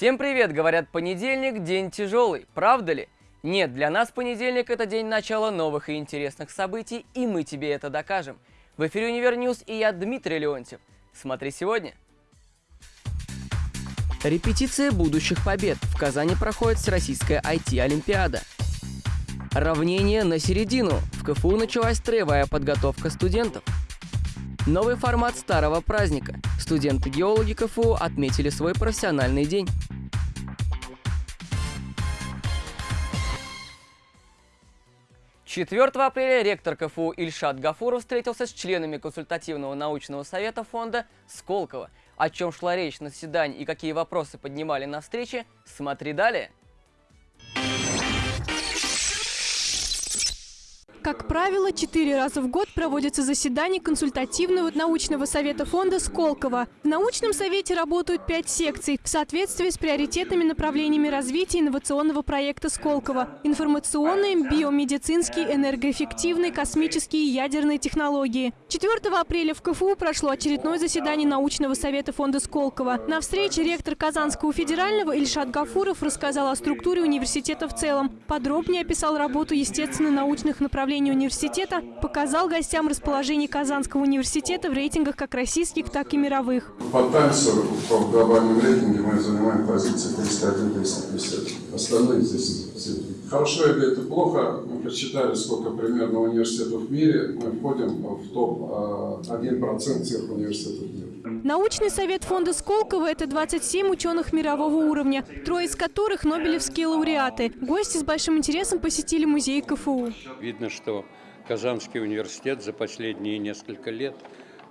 Всем привет! Говорят, понедельник – день тяжелый. Правда ли? Нет, для нас понедельник – это день начала новых и интересных событий, и мы тебе это докажем. В эфире «Универ News» и я, Дмитрий Леонтьев. Смотри сегодня. Репетиция будущих побед. В Казани проходит Всероссийская IT-олимпиада. Равнение на середину. В КФУ началась строевая подготовка студентов. Новый формат старого праздника. Студенты-геологи КФУ отметили свой профессиональный день. Четвертого апреля ректор КФУ Ильшат Гафуров встретился с членами консультативного научного совета фонда Сколково. О чем шла речь на заседании и какие вопросы поднимали на встрече, смотри далее. Как правило, четыре раза в год проводятся заседания консультативного научного совета фонда Сколково. В научном совете работают пять секций в соответствии с приоритетными направлениями развития инновационного проекта Сколково. Информационные, биомедицинские, энергоэффективные, космические и ядерные технологии. 4 апреля в КФУ прошло очередное заседание научного совета фонда Сколково. На встрече ректор Казанского федерального Ильшат Гафуров рассказал о структуре университета в целом. Подробнее описал работу естественно-научных направлений управления университета показал гостям расположение Казанского университета в рейтингах как российских, так и мировых. По Таймсу по глобальном рейтинге мы занимаем позиции 301-350. Остальные здесь Хорошо или это плохо, мы посчитали, сколько примерно университетов в мире, мы входим в топ-1% а, всех университетов мира. Научный совет фонда Сколково – это 27 ученых мирового уровня, трое из которых – нобелевские лауреаты. Гости с большим интересом посетили музей КФУ. Видно, что Казанский университет за последние несколько лет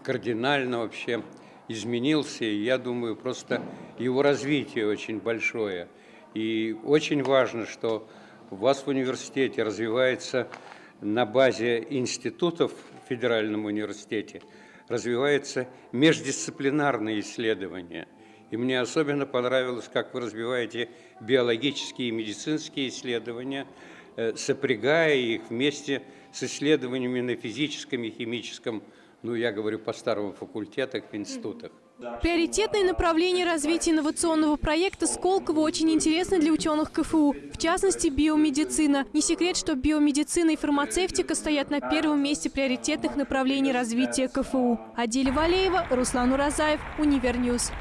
кардинально вообще изменился. И я думаю, просто его развитие очень большое. И очень важно, что у вас в университете развивается на базе институтов в Федеральном университете, развиваются междисциплинарные исследования. И мне особенно понравилось, как вы развиваете биологические и медицинские исследования, сопрягая их вместе с исследованиями на физическом и химическом, ну, я говорю, по старому факультетах, институтах. Приоритетные направления развития инновационного проекта Сколково очень интересны для ученых КФУ, в частности биомедицина. Не секрет, что биомедицина и фармацевтика стоят на первом месте приоритетных направлений развития КФУ. Адиля Валеева, Руслан Уразаев, Универ News.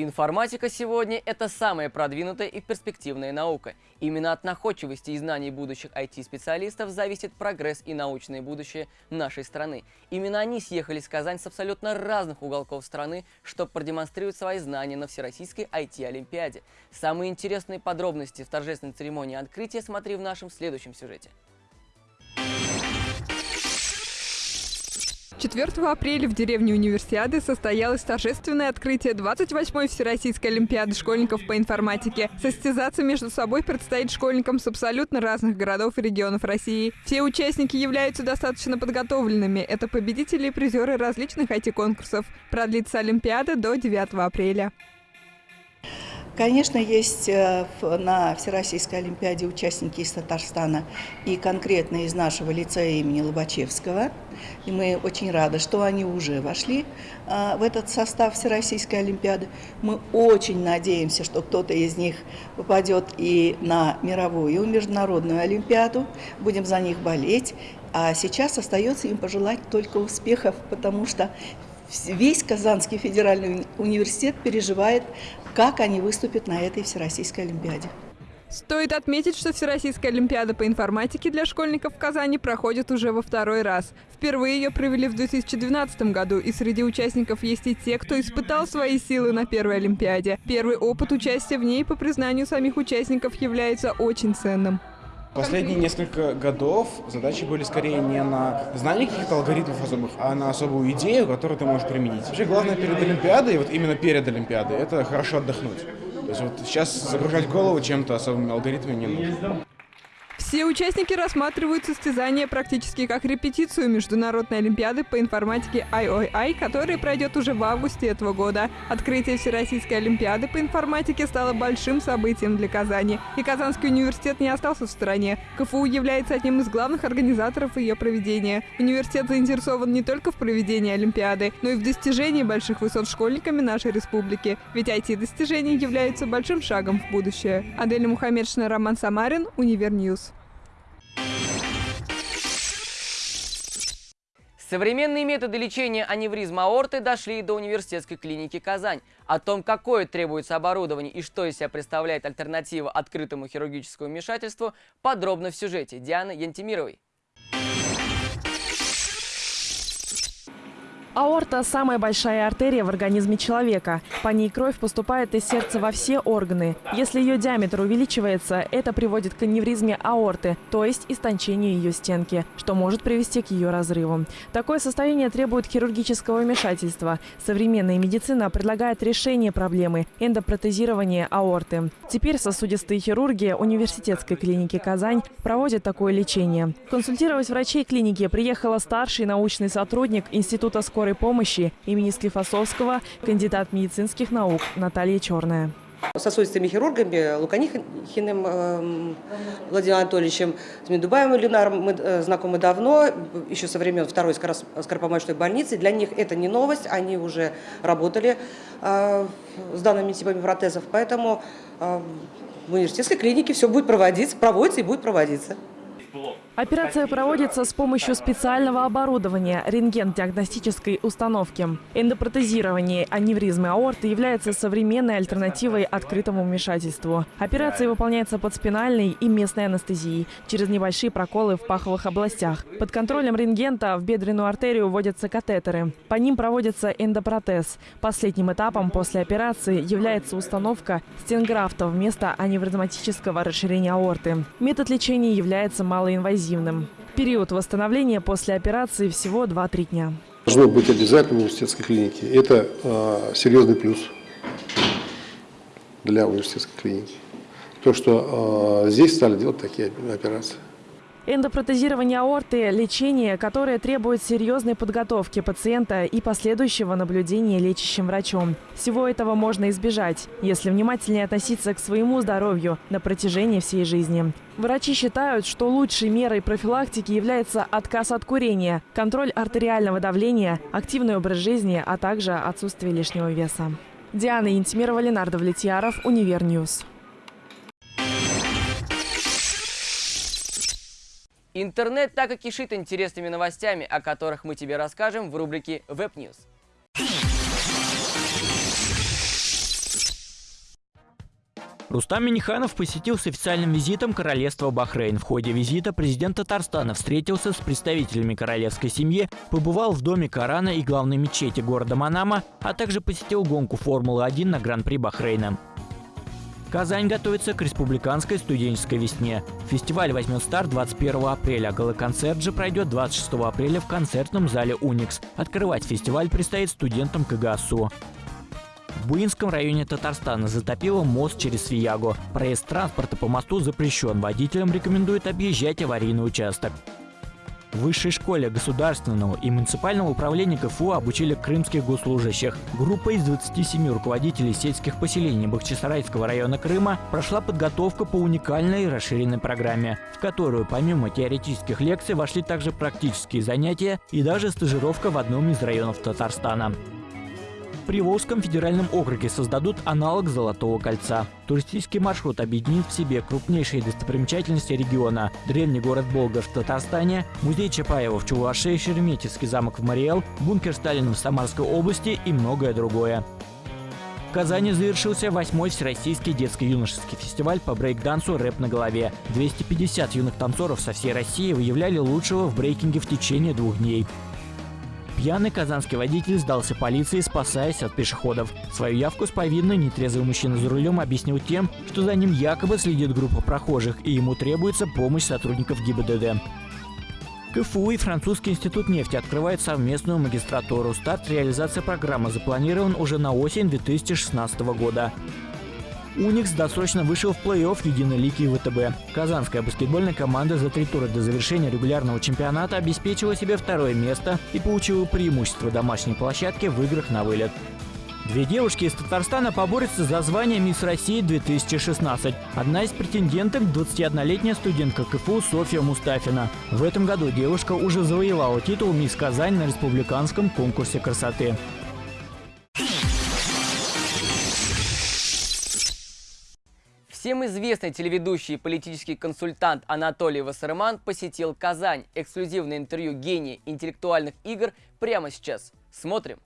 Информатика сегодня – это самая продвинутая и перспективная наука. Именно от находчивости и знаний будущих IT-специалистов зависит прогресс и научное будущее нашей страны. Именно они съехались в Казань с абсолютно разных уголков страны, чтобы продемонстрировать свои знания на Всероссийской IT-олимпиаде. Самые интересные подробности в торжественной церемонии открытия смотри в нашем следующем сюжете. 4 апреля в деревне Универсиады состоялось торжественное открытие 28-й Всероссийской Олимпиады школьников по информатике. Состязаться между собой предстоит школьникам с абсолютно разных городов и регионов России. Все участники являются достаточно подготовленными. Это победители и призеры различных IT-конкурсов. Продлится Олимпиада до 9 апреля. Конечно, есть э, на Всероссийской Олимпиаде участники из Татарстана и конкретно из нашего лицея имени Лобачевского. И мы очень рады, что они уже вошли э, в этот состав Всероссийской Олимпиады. Мы очень надеемся, что кто-то из них попадет и на мировую, международную Олимпиаду. Будем за них болеть. А сейчас остается им пожелать только успехов, потому что весь Казанский федеральный университет переживает, как они выступят на этой Всероссийской Олимпиаде. Стоит отметить, что Всероссийская Олимпиада по информатике для школьников в Казани проходит уже во второй раз. Впервые ее провели в 2012 году, и среди участников есть и те, кто испытал свои силы на первой Олимпиаде. Первый опыт участия в ней, по признанию самих участников, является очень ценным. Последние несколько годов задачи были скорее не на знание каких-то алгоритмов особых, а на особую идею, которую ты можешь применить. Вообще главное перед Олимпиадой, вот именно перед Олимпиадой, это хорошо отдохнуть. То есть вот сейчас загружать голову чем-то особыми алгоритмами не нужно. Все участники рассматривают состязания практически как репетицию Международной Олимпиады по информатике IOI, которая пройдет уже в августе этого года. Открытие Всероссийской Олимпиады по информатике стало большим событием для Казани. И Казанский университет не остался в стороне. КФУ является одним из главных организаторов ее проведения. Университет заинтересован не только в проведении Олимпиады, но и в достижении больших высот школьниками нашей республики. Ведь IT-достижения являются большим шагом в будущее. Адель Мухаммедшина, Роман Самарин, Универ News. Современные методы лечения аневризма аорты дошли до университетской клиники «Казань». О том, какое требуется оборудование и что из себя представляет альтернатива открытому хирургическому вмешательству, подробно в сюжете Дианы Янтимировой. Аорта – самая большая артерия в организме человека. По ней кровь поступает из сердца во все органы. Если ее диаметр увеличивается, это приводит к аневризме аорты, то есть истончению ее стенки, что может привести к ее разрыву. Такое состояние требует хирургического вмешательства. Современная медицина предлагает решение проблемы – эндопротезирование аорты. Теперь сосудистые хирурги университетской клиники «Казань» проводят такое лечение. Консультировать врачей клиники приехала старший научный сотрудник Института скорой скорой помощи имени Склифосовского, кандидат медицинских наук Наталья Черная. Сосудистыми хирургами Луканихиным э, Владимиром Анатольевичем, с Медубаем Ленаром мы э, знакомы давно, еще со времен второй скоропомощной больницы. Для них это не новость, они уже работали э, с данными типами протезов, поэтому э, в университетской клинике все будет проводиться, проводится и будет проводиться. Операция проводится с помощью специального оборудования – рентген-диагностической установки. Эндопротезирование аневризмы аорты является современной альтернативой открытому вмешательству. Операция выполняется под спинальной и местной анестезией через небольшие проколы в паховых областях. Под контролем рентгента в бедренную артерию вводятся катетеры. По ним проводится эндопротез. Последним этапом после операции является установка стенграфта вместо аневризматического расширения аорты. Метод лечения является малоинвазивным. Период восстановления после операции всего 2-3 дня. Должно быть обязательно в университетской клинике. Это э, серьезный плюс для университетской клиники. То, что э, здесь стали делать такие операции. Эндопротезирование аорты – лечение, которое требует серьезной подготовки пациента и последующего наблюдения лечащим врачом. Всего этого можно избежать, если внимательнее относиться к своему здоровью на протяжении всей жизни. Врачи считают, что лучшей мерой профилактики является отказ от курения, контроль артериального давления, активный образ жизни, а также отсутствие лишнего веса. Диана Интимирова, Ленар Довлетьяров, Универ News. Интернет так и кишит интересными новостями, о которых мы тебе расскажем в рубрике Web News. Рустам Миниханов посетил с официальным визитом королевство Бахрейн. В ходе визита президент Татарстана встретился с представителями королевской семьи, побывал в доме Корана и главной мечети города Манама, а также посетил гонку Формулы-1 на Гран-при Бахрейна. Казань готовится к республиканской студенческой весне. Фестиваль возьмет старт 21 апреля, галоконцерт же пройдет 26 апреля в концертном зале «Уникс». Открывать фестиваль предстоит студентам КГСУ. В Буинском районе Татарстана затопило мост через Свиягу. Проезд транспорта по мосту запрещен. Водителям рекомендуют объезжать аварийный участок. В высшей школе государственного и муниципального управления КФУ обучили крымских госслужащих. Группа из 27 руководителей сельских поселений Бахчисарайского района Крыма прошла подготовку по уникальной и расширенной программе, в которую помимо теоретических лекций вошли также практические занятия и даже стажировка в одном из районов Татарстана. Приволжском федеральном округе создадут аналог Золотого кольца. Туристический маршрут объединит в себе крупнейшие достопримечательности региона. Древний город Болгар в Татарстане, музей Чапаева в Чувашии, Шереметьевский замок в Мариэл, бункер Сталина в Самарской области и многое другое. В Казани завершился восьмой Всероссийский детско-юношеский фестиваль по брейк-дансу «Рэп на голове». 250 юных танцоров со всей России выявляли лучшего в брейкинге в течение двух дней. Пьяный казанский водитель сдался полиции, спасаясь от пешеходов. Свою явку с повинной нетрезвый мужчина за рулем объяснил тем, что за ним якобы следит группа прохожих, и ему требуется помощь сотрудников ГИБДД. КФУ и Французский институт нефти открывают совместную магистратуру. Старт реализации программы запланирован уже на осень 2016 года. «Уникс» досрочно вышел в плей-офф Единой лиги ВТБ. Казанская баскетбольная команда за три тура до завершения регулярного чемпионата обеспечила себе второе место и получила преимущество домашней площадки в играх на вылет. Две девушки из Татарстана поборются за звание «Мисс России 2016». Одна из претенденток – 21-летняя студентка КФУ Софья Мустафина. В этом году девушка уже завоевала титул «Мисс Казань» на республиканском конкурсе красоты. Всем известный телеведущий и политический консультант Анатолий Вассерман посетил Казань. Эксклюзивное интервью гения интеллектуальных игр прямо сейчас. Смотрим.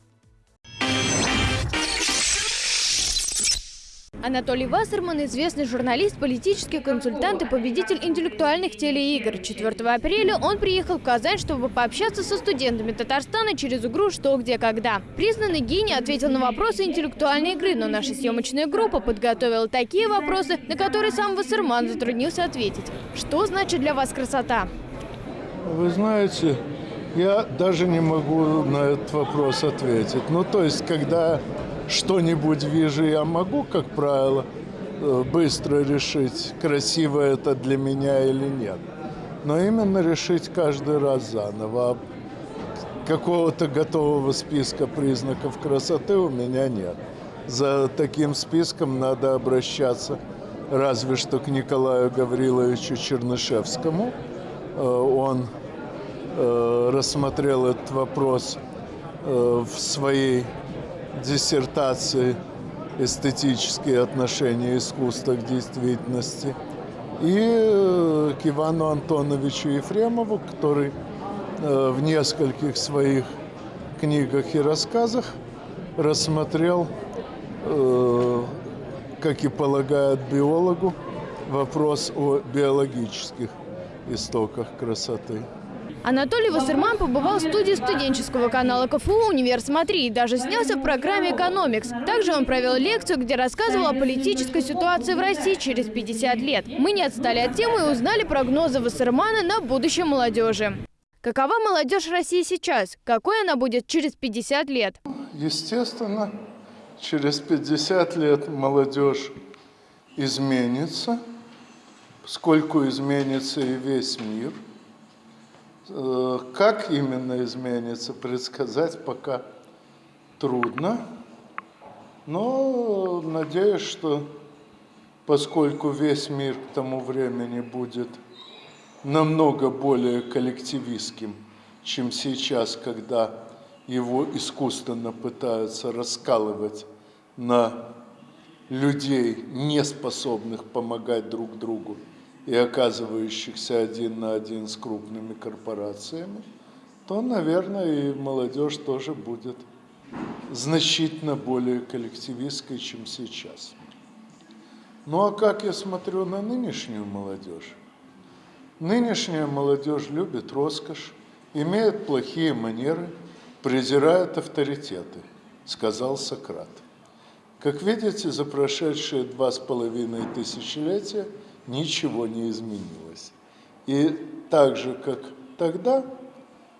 Анатолий Вассерман – известный журналист, политический консультант и победитель интеллектуальных телеигр. 4 апреля он приехал в Казань, чтобы пообщаться со студентами Татарстана через игру «Что, где, когда». Признанный гений ответил на вопросы интеллектуальной игры, но наша съемочная группа подготовила такие вопросы, на которые сам Вассерман затруднился ответить. Что значит для вас красота? Вы знаете, я даже не могу на этот вопрос ответить. Ну, то есть, когда что-нибудь вижу, я могу, как правило, э, быстро решить, красиво это для меня или нет. Но именно решить каждый раз заново. А какого-то готового списка признаков красоты у меня нет. За таким списком надо обращаться разве что к Николаю Гавриловичу Чернышевскому. Э, он э, рассмотрел этот вопрос в своей диссертации «Эстетические отношения искусства к действительности» и э, к Ивану Антоновичу Ефремову, который э, в нескольких своих книгах и рассказах рассмотрел, э, как и полагает биологу, вопрос о биологических истоках красоты. Анатолий Вассерман побывал в студии студенческого канала КФУ «Универ Смотри» и даже снялся в программе «Экономикс». Также он провел лекцию, где рассказывал о политической ситуации в России через 50 лет. Мы не отстали от темы и узнали прогнозы Вассермана на будущее молодежи. Какова молодежь России сейчас? Какой она будет через 50 лет? Естественно, через 50 лет молодежь изменится, сколько изменится и весь мир – как именно изменится, предсказать пока трудно. Но надеюсь, что поскольку весь мир к тому времени будет намного более коллективистским, чем сейчас, когда его искусственно пытаются раскалывать на людей, не способных помогать друг другу и оказывающихся один на один с крупными корпорациями, то, наверное, и молодежь тоже будет значительно более коллективистской, чем сейчас. Ну а как я смотрю на нынешнюю молодежь? Нынешняя молодежь любит роскошь, имеет плохие манеры, презирает авторитеты, сказал Сократ. Как видите, за прошедшие два с половиной тысячелетия – ничего не изменилось. И так же, как тогда,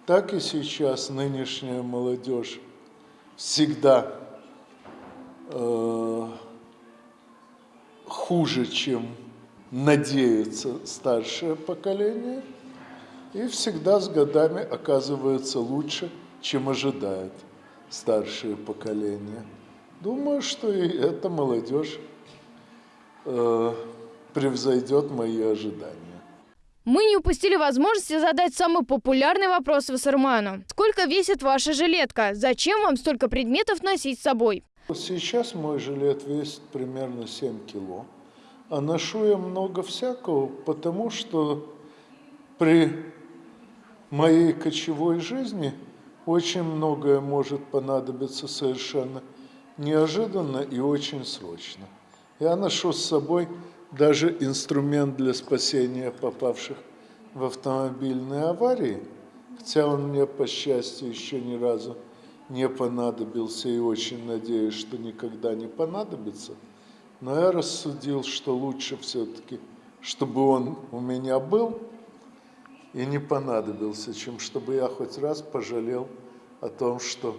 так и сейчас нынешняя молодежь всегда э, хуже, чем надеется старшее поколение, и всегда с годами оказывается лучше, чем ожидает старшее поколение. Думаю, что и эта молодежь э, превзойдет мои ожидания. Мы не упустили возможности задать самый популярный вопрос Вассерману. Сколько весит ваша жилетка? Зачем вам столько предметов носить с собой? Сейчас мой жилет весит примерно 7 кило. А ношу я много всякого, потому что при моей кочевой жизни очень многое может понадобиться совершенно неожиданно и очень срочно. Я ношу с собой даже инструмент для спасения попавших в автомобильные аварии, хотя он мне, по счастью, еще ни разу не понадобился и очень надеюсь, что никогда не понадобится, но я рассудил, что лучше все-таки, чтобы он у меня был и не понадобился, чем чтобы я хоть раз пожалел о том, что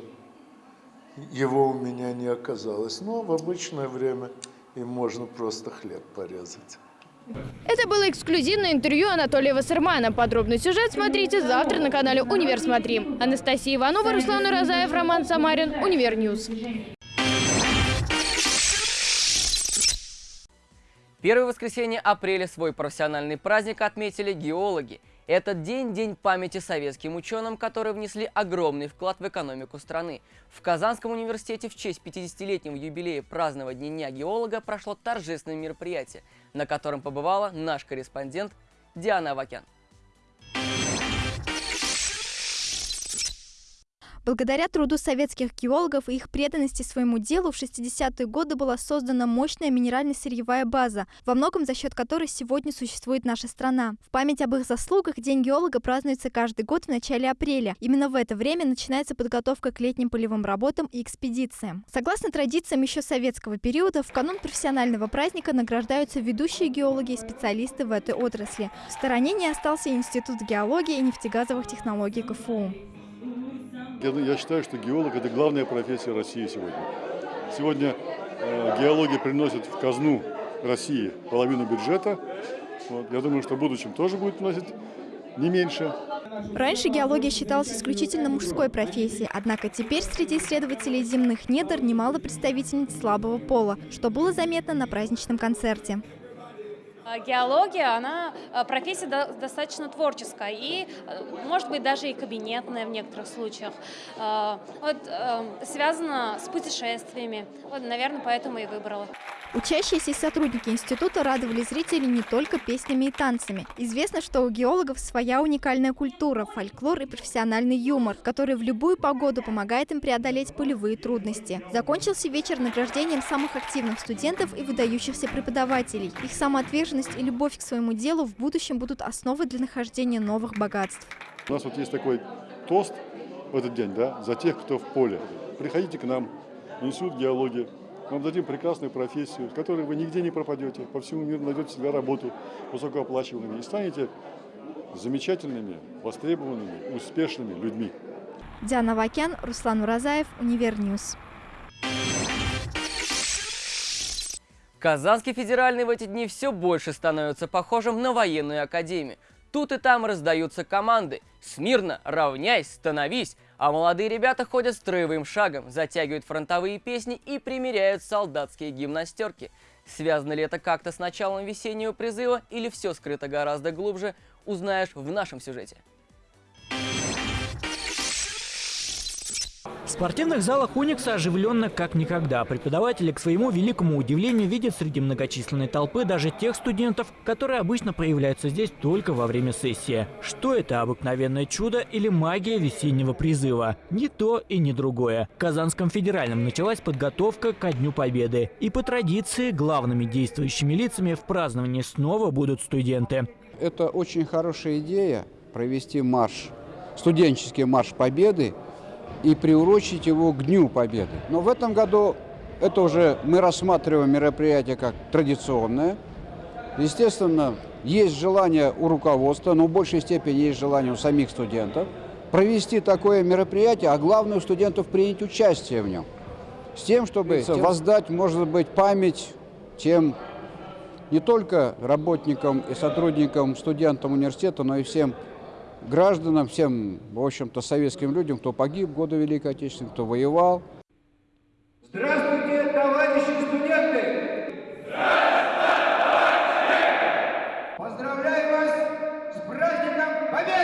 его у меня не оказалось. Но в обычное время им можно просто хлеб порезать. Это было эксклюзивное интервью Анатолия Вассермана. Подробный сюжет смотрите завтра на канале «Универ Смотри». Анастасия Иванова, Руслан Уразаев, Роман Самарин, Универ News. Первое воскресенье апреля свой профессиональный праздник отметили геологи. Этот день – день памяти советским ученым, которые внесли огромный вклад в экономику страны. В Казанском университете в честь 50-летнего юбилея празднования Дня геолога прошло торжественное мероприятие, на котором побывала наш корреспондент Диана Авакян. Благодаря труду советских геологов и их преданности своему делу в 60-е годы была создана мощная минерально-сырьевая база, во многом за счет которой сегодня существует наша страна. В память об их заслугах День геолога празднуется каждый год в начале апреля. Именно в это время начинается подготовка к летним полевым работам и экспедициям. Согласно традициям еще советского периода, в канун профессионального праздника награждаются ведущие геологи и специалисты в этой отрасли. В стороне не остался Институт геологии и нефтегазовых технологий КФУ. Я считаю, что геолог – это главная профессия России сегодня. Сегодня э, геология приносит в казну России половину бюджета. Вот. Я думаю, что в будущем тоже будет приносить не меньше. Раньше геология считалась исключительно мужской профессией, однако теперь среди исследователей земных недр немало представительниц слабого пола, что было заметно на праздничном концерте. А, геология, она а, профессия достаточно творческая и, э, может быть, даже и кабинетная в некоторых случаях. А, вот, связана с путешествиями. Вот, наверное, поэтому и выбрала. Учащиеся и сотрудники института радовали зрителей не только песнями и танцами. Известно, что у геологов своя уникальная культура, фольклор и профессиональный юмор, который в любую погоду помогает им преодолеть полевые трудности. Закончился вечер награждением самых активных студентов и выдающихся преподавателей. Их самоотверженность и любовь к своему делу в будущем будут основой для нахождения новых богатств. У нас вот есть такой тост в этот день, да, за тех, кто в поле. Приходите к нам, институт геологии, мы вам дадим прекрасную профессию, с которой вы нигде не пропадете, по всему миру найдете всегда работу высокооплачиваемыми и станете замечательными, востребованными, успешными людьми. Диана Вакян, Руслан Уразаев, Универ News. Казанский федеральный в эти дни все больше становится похожим на военную академию. Тут и там раздаются команды «Смирно! Равняйсь! Становись!» А молодые ребята ходят строевым шагом, затягивают фронтовые песни и примеряют солдатские гимнастерки. Связано ли это как-то с началом весеннего призыва или все скрыто гораздо глубже, узнаешь в нашем сюжете. В спортивных залах Уникса оживленно как никогда. Преподаватели, к своему великому удивлению, видят среди многочисленной толпы даже тех студентов, которые обычно появляются здесь только во время сессии. Что это, обыкновенное чудо или магия весеннего призыва? Ни то и ни другое. В Казанском федеральном началась подготовка ко Дню Победы. И по традиции главными действующими лицами в праздновании снова будут студенты. Это очень хорошая идея провести марш, студенческий марш Победы и приурочить его к Дню Победы. Но в этом году это уже мы рассматриваем мероприятие как традиционное. Естественно, есть желание у руководства, но в большей степени есть желание у самих студентов провести такое мероприятие, а главное у студентов принять участие в нем. С тем, чтобы воздать, может быть, память тем не только работникам и сотрудникам, студентам университета, но и всем гражданам, всем, в общем-то, советским людям, кто погиб в годы Великой Отечественной, кто воевал. Здравствуйте, товарищи студенты! Здравствуйте, товарищи! Поздравляю вас с праздником Победы!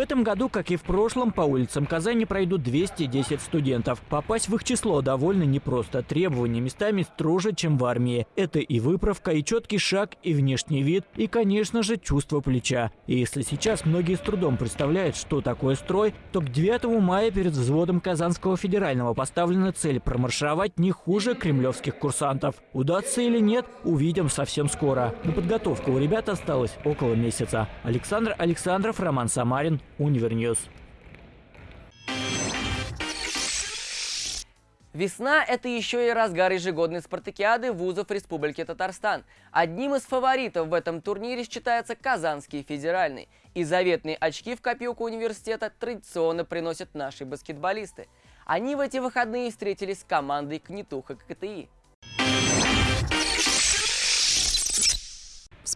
В этом году, как и в прошлом, по улицам Казани пройдут 210 студентов. Попасть в их число довольно непросто. Требования местами строже, чем в армии. Это и выправка, и четкий шаг, и внешний вид, и, конечно же, чувство плеча. И если сейчас многие с трудом представляют, что такое строй, то к 9 мая перед взводом Казанского федерального поставлена цель промаршировать не хуже кремлевских курсантов. Удастся или нет, увидим совсем скоро. На подготовку у ребят осталось около месяца. Александр Александров, Роман Самарин, Универ News. Весна – это еще и разгар ежегодной спартакиады вузов Республики Татарстан. Одним из фаворитов в этом турнире считается Казанский федеральный. И заветные очки в копилку университета традиционно приносят наши баскетболисты. Они в эти выходные встретились с командой Кнетуха КТИ.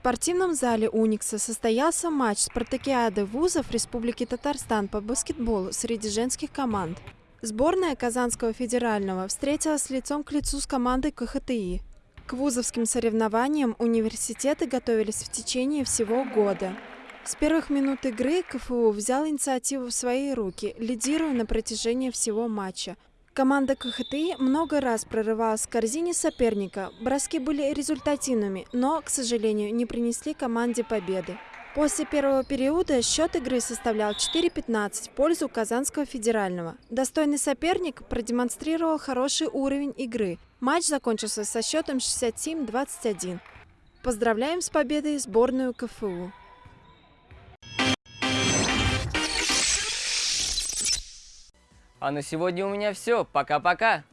Спортивном зале «Уникса» состоялся матч спартакиады вузов Республики Татарстан по баскетболу среди женских команд. Сборная Казанского федерального встретилась лицом к лицу с командой КХТИ. К вузовским соревнованиям университеты готовились в течение всего года. С первых минут игры КФУ взял инициативу в свои руки, лидируя на протяжении всего матча. Команда КХТИ много раз прорывалась в корзине соперника. Броски были результативными, но, к сожалению, не принесли команде победы. После первого периода счет игры составлял 4-15 в пользу Казанского федерального. Достойный соперник продемонстрировал хороший уровень игры. Матч закончился со счетом 67-21. Поздравляем с победой сборную КФУ. А на сегодня у меня все. Пока-пока.